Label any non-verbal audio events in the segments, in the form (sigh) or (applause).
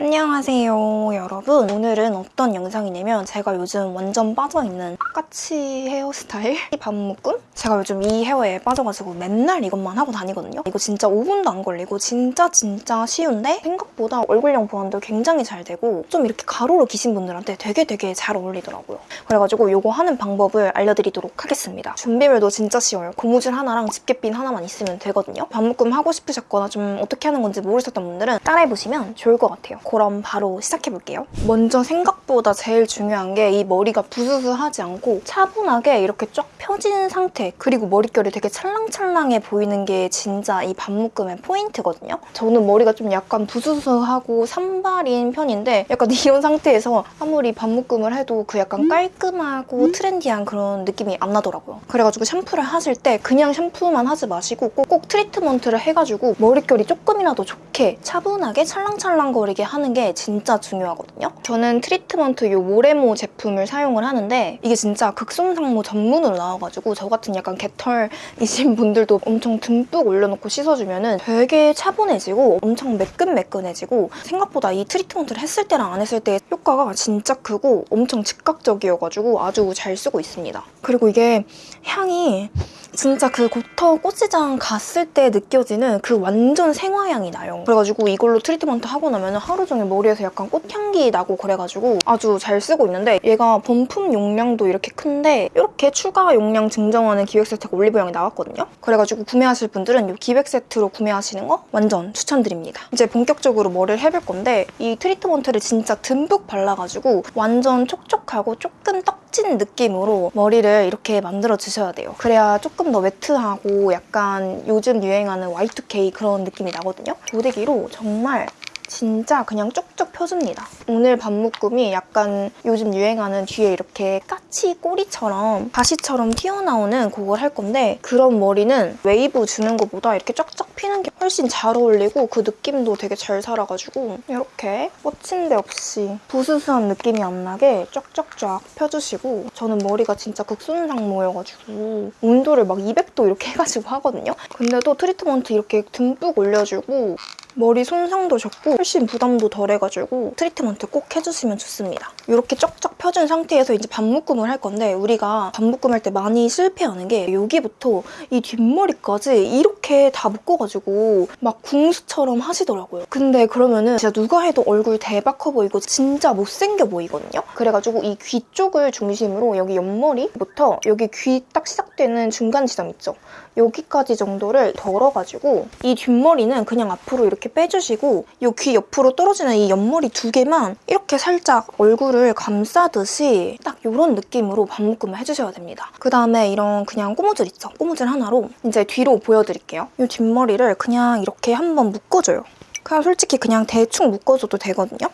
안녕하세요 여러분. 오늘은 어떤 영상이냐면 제가 요즘 완전 빠져있는 까치 헤어스타일? 반묶음? 제가 요즘 이 헤어에 빠져가지고 맨날 이것만 하고 다니거든요. 이거 진짜 5분도 안 걸리고 진짜 진짜 쉬운데 생각보다 얼굴형 보완도 굉장히 잘 되고 좀 이렇게 가로로 기신 분들한테 되게 되게 잘 어울리더라고요. 그래가지고 이거 하는 방법을 알려드리도록 하겠습니다. 준비물도 진짜 쉬워요. 고무줄 하나랑 집게핀 하나만 있으면 되거든요. 반묶음 하고 싶으셨거나 좀 어떻게 하는 건지 모르셨던 분들은 따라해보시면 좋을 것 같아요 그럼 바로 시작해볼게요. 먼저 생각보다 제일 중요한 게 이 머리가 부스스하지 않고 차분하게 이렇게 쫙 펴진 상태 그리고 머릿결이 되게 찰랑찰랑해 보이는 게 진짜 이 반묶음의 포인트거든요. 저는 머리가 좀 약간 부스스하고 산발인 편인데 약간 (laughs) 이런 상태에서 아무리 반묶음을 해도 그 약간 깔끔하고 트렌디한 그런 느낌이 안 나더라고요. 그래가지고 샴푸를 하실 때 그냥 샴푸만 하지 마시고 꼭, 꼭 트리트먼트를 해가지고 머릿결이 조금이라도 좋게 차분하게 찰랑찰랑거리게 하는 게 진짜 중요하거든요. 저는 트리트먼트 이 모레모 제품을 사용을 하는데 이게 진짜 극손상모 전문으로 나와가지고 저 같은 약간 개털이신 분들도 엄청 듬뿍 올려놓고 씻어주면 은 되게 차분해지고 엄청 매끈매끈해지고 생각보다 이 트리트먼트를 했을 때랑 안 했을 때 효과가 진짜 크고 엄청 즉각적이어가지고 아주 잘 쓰고 있습니다. 그리고 이게 향이 진짜 그 고터 꽃시장 갔을 때 느껴지는 그 완전 생화향이 나요. 그래가지고 이걸로 트리트먼트 하고 나면 하루 종일 머리에서 약간 꽃향기 나고 그래가지고 아주 잘 쓰고 있는데 얘가 본품 용량도 이렇게 큰데 이렇게 추가 용량 증정하는 기획 세트가 올리브영에 나왔거든요. 그래가지고 구매하실 분들은 이 기획 세트로 구매하시는 거 완전 추천드립니다. 이제 본격적으로 머리를 해볼 건데 이 트리트먼트를 진짜 듬뿍 발라가지고 완전 촉촉하고 조금 떡진 느낌으로 머리를 이렇게 만들어 주셔야 돼요. 그래야 조금 더 매트하고 약간 요즘 유행하는 Y2K 그런 느낌이 나거든요. 고데기로 정말 진짜 그냥 쪽쪽 펴줍니다. 오늘 반묶음이 약간 요즘 유행하는 뒤에 이렇게 까치 꼬리처럼 가시처럼 튀어나오는 그걸 할 건데 그런 머리는 웨이브 주는 것보다 이렇게 쫙쫙 피는 게 훨씬 잘 어울리고 그 느낌도 되게 잘 살아가지고 이렇게 뻗친 데 없이 부스스한 느낌이 안 나게 쫙쫙쫙 펴주시고 저는 머리가 진짜 극손상모여가지고 온도를 막 200도 이렇게 (laughs) 해가지고 하거든요. 근데도 트리트먼트 이렇게 듬뿍 올려주고 머리 손상도 적고 훨씬 부담도 덜해가지고 트리트먼트 꼭 해주시면 좋습니다. 이렇게 쩍쩍 펴준 상태에서 이제 반묶음을 할 건데 우리가 반묶음 할 때 많이 실패하는 게 여기부터 이 뒷머리까지 이렇게 다 묶어가지고 막 궁수처럼 하시더라고요. 근데 그러면은 진짜 누가 해도 얼굴 대박 커 보이고 진짜 못생겨 보이거든요. 그래가지고 이 귀 쪽을 중심으로 여기 옆머리부터 여기 귀 딱 시작되는 중간 지점 있죠? 여기까지 정도를 덜어가지고 이 뒷머리는 그냥 앞으로 이렇게 빼주시고 이 귀 옆으로 떨어지는 이 옆머리 두 개만 이렇게 살짝 얼굴 을 감싸듯이 딱 이런 느낌으로 반묶음을 해주셔야 됩니다. 그다음에 이런 그냥 꼬무줄 있죠? 꼬무줄 하나로 이제 뒤로 보여드릴게요. 이 뒷머리를 그냥 이렇게 한번 묶어줘요. 그냥 솔직히 그냥 대충 묶어줘도 되거든요.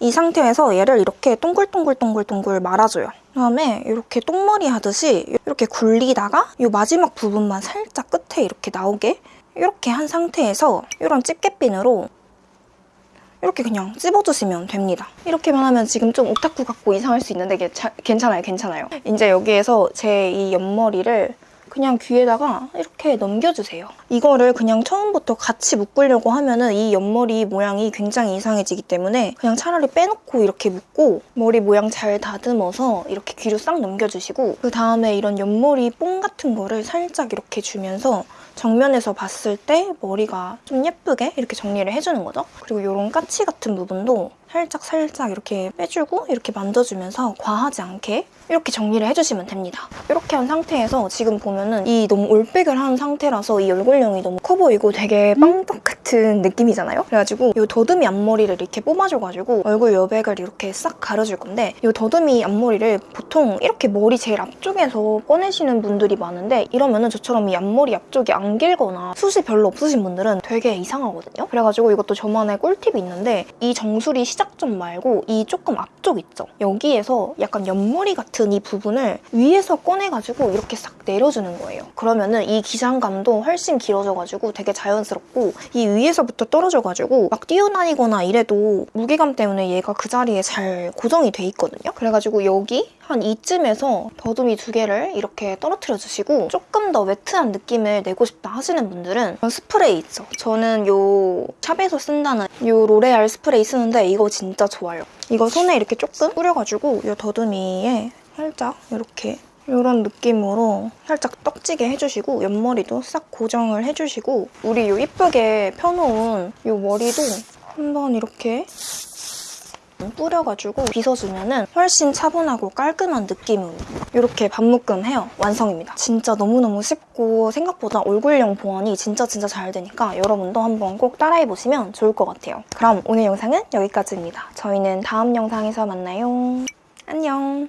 이 상태에서 얘를 이렇게 동글동글동글동글 말아줘요. 그다음에 이렇게 똥머리 하듯이 이렇게 굴리다가 이 마지막 부분만 살짝 끝에 이렇게 나오게 이렇게 한 상태에서 이런 집게핀으로 이렇게 그냥 찝어주시면 됩니다. 이렇게만 하면 지금 좀 오타쿠 같고 이상할 수 있는데 괜찮아요, 괜찮아요. 이제 여기에서 제 이 옆머리를 그냥 귀에다가 이렇게 넘겨주세요. 이거를 그냥 처음부터 같이 묶으려고 하면 은 이 옆머리 모양이 굉장히 이상해지기 때문에 그냥 차라리 빼놓고 이렇게 묶고 머리 모양 잘 다듬어서 이렇게 귀로 싹 넘겨주시고 그 다음에 이런 옆머리 뽕 같은 거를 살짝 이렇게 주면서 정면에서 봤을 때 머리가 좀 예쁘게 이렇게 정리를 해주는 거죠. 그리고 이런 까치 같은 부분도 살짝 살짝 이렇게 빼주고 이렇게 만져주면서 과하지 않게 이렇게 정리를 해주시면 됩니다. 이렇게 한 상태에서 지금 보면은 이 너무 올백을 한 상태라서 이 얼굴형이 너무 커 보이고 되게 빵떡 같은 느낌이잖아요? 그래가지고 이 더듬이 앞머리를 이렇게 뽑아줘가지고 얼굴 여백을 이렇게 싹 가려줄 건데 이 더듬이 앞머리를 보통 이렇게 머리 제일 앞쪽에서 꺼내시는 분들이 많은데 이러면은 저처럼 이 앞머리 앞쪽이 안 길거나 숱이 별로 없으신 분들은 되게 이상하거든요? 그래가지고 이것도 저만의 꿀팁이 있는데 이 정수리 시작 점 말고 이 조금 앞쪽 있죠? 여기에서 약간 옆머리 같은 이 부분을 위에서 꺼내가지고 이렇게 싹 내려주는 거예요. 그러면은 이 기장감도 훨씬 길어져가지고 되게 자연스럽고 이 위에서부터 떨어져가지고 막 뛰어다니거나 이래도 무게감 때문에 얘가 그 자리에 잘 고정이 돼 있거든요. 그래가지고 여기 한 이쯤에서 더듬이 두 개를 이렇게 떨어뜨려 주시고 조금 더 매트한 느낌을 내고 싶다 하시는 분들은 스프레이 있죠. 저는 요 샵에서 쓴다는 요 로레알 스프레이 쓰는데 이거 진짜 좋아요. 이거 손에 이렇게 조금 뿌려가지고 요 더듬이에 살짝 이렇게 이런 느낌으로 살짝 떡지게 해주시고 옆머리도 싹 고정을 해주시고 우리 요 이쁘게 펴놓은 요 머리도 한번 이렇게 뿌려가지고 빗어주면 훨씬 차분하고 깔끔한 느낌으로 이렇게 반묶음 헤어 완성입니다. 진짜 너무너무 쉽고 생각보다 얼굴형 보완이 진짜 진짜 잘 되니까 여러분도 한번 꼭 따라해보시면 좋을 것 같아요. 그럼 오늘 영상은 여기까지입니다. 저희는 다음 영상에서 만나요. 안녕.